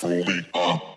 fully up.